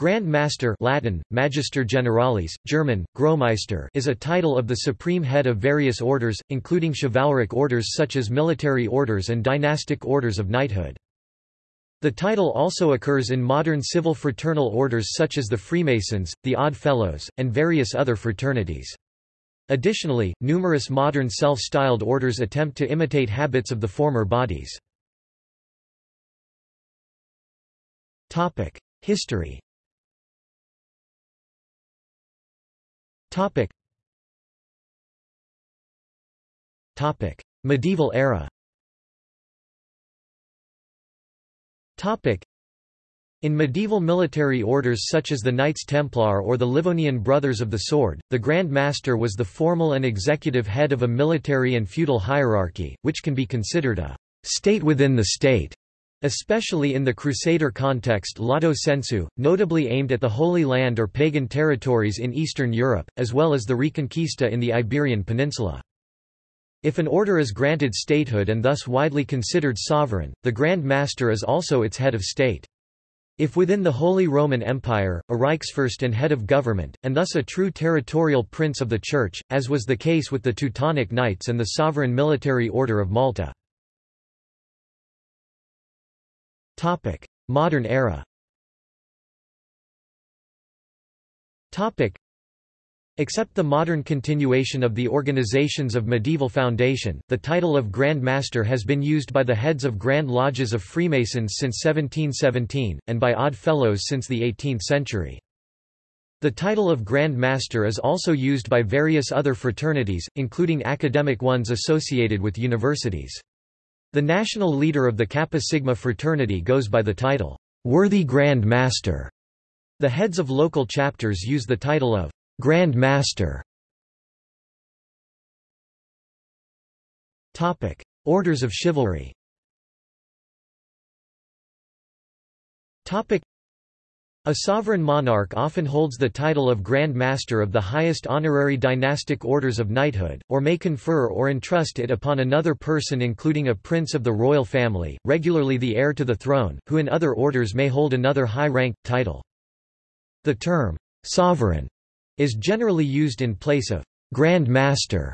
Grand Master Latin, Magister Generalis, German, Großmeister is a title of the supreme head of various orders, including chivalric orders such as military orders and dynastic orders of knighthood. The title also occurs in modern civil fraternal orders such as the Freemasons, the Odd Fellows, and various other fraternities. Additionally, numerous modern self-styled orders attempt to imitate habits of the former bodies. History Topic. Topic. Medieval era Topic. In medieval military orders such as the Knights Templar or the Livonian Brothers of the Sword, the Grand Master was the formal and executive head of a military and feudal hierarchy, which can be considered a state within the state. Especially in the Crusader context lato sensu, notably aimed at the Holy Land or pagan territories in Eastern Europe, as well as the Reconquista in the Iberian Peninsula. If an order is granted statehood and thus widely considered sovereign, the Grand Master is also its head of state. If within the Holy Roman Empire, a Reichsfürst and head of government, and thus a true territorial prince of the Church, as was the case with the Teutonic Knights and the Sovereign Military Order of Malta. Topic: Modern era. Topic: Except the modern continuation of the organizations of medieval foundation, the title of Grand Master has been used by the heads of Grand Lodges of Freemasons since 1717, and by Odd Fellows since the 18th century. The title of Grand Master is also used by various other fraternities, including academic ones associated with universities. The national leader of the Kappa Sigma fraternity goes by the title, Worthy Grand Master. The heads of local chapters use the title of Grand Master. Topic: Orders of Chivalry. Topic: a sovereign monarch often holds the title of Grand Master of the highest honorary dynastic orders of knighthood, or may confer or entrust it upon another person including a prince of the royal family, regularly the heir to the throne, who in other orders may hold another high-rank, title. The term, sovereign, is generally used in place of Grand Master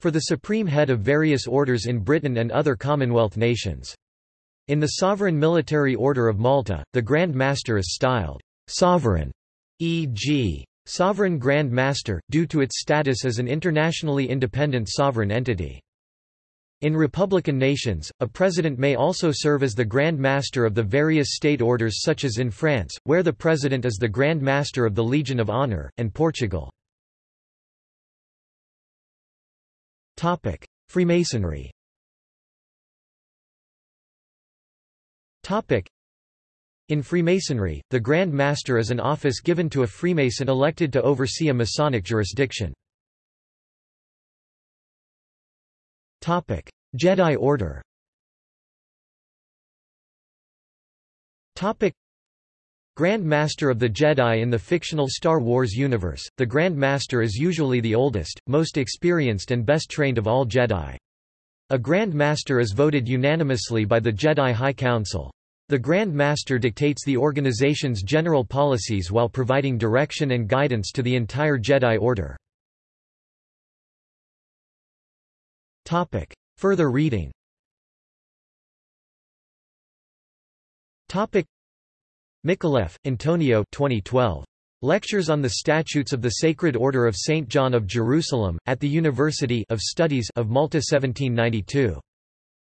for the supreme head of various orders in Britain and other Commonwealth nations. In the Sovereign Military Order of Malta, the Grand Master is styled sovereign, e.g. Sovereign Grand Master, due to its status as an internationally independent sovereign entity. In republican nations, a president may also serve as the Grand Master of the various state orders such as in France, where the president is the Grand Master of the Legion of Honor, and Portugal. Freemasonry in Freemasonry, the Grand Master is an office given to a Freemason elected to oversee a Masonic jurisdiction. Jedi Order Grand Master of the Jedi in the fictional Star Wars universe, the Grand Master is usually the oldest, most experienced and best trained of all Jedi. A Grand Master is voted unanimously by the Jedi High Council. The Grand Master dictates the organization's general policies while providing direction and guidance to the entire Jedi Order. Further reading Micallef, Antonio 2012. Lectures on the Statutes of the Sacred Order of St. John of Jerusalem, at the University of Studies of Malta 1792.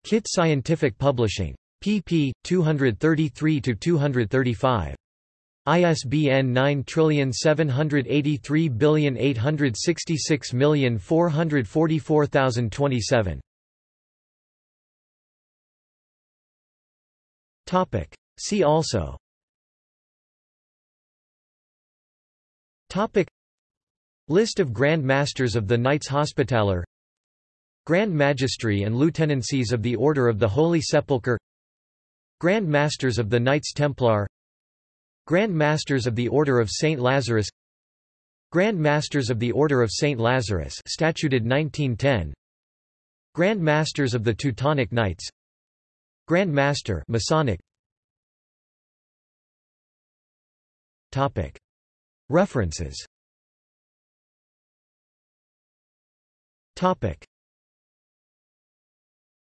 Kit Scientific Publishing pp. 233–235. ISBN 9783866444027. Topic. See also Topic List of Grand Masters of the Knights Hospitaller Grand Magistry and Lieutenancies of the Order of the Holy Sepulchre Grand Masters of the Knights Templar. Grand Masters of the Order of St. Lazarus. Grand Masters of the Order of St. Lazarus statuted 1910 Grand Masters of the Teutonic Knights. Grand Master Masonic References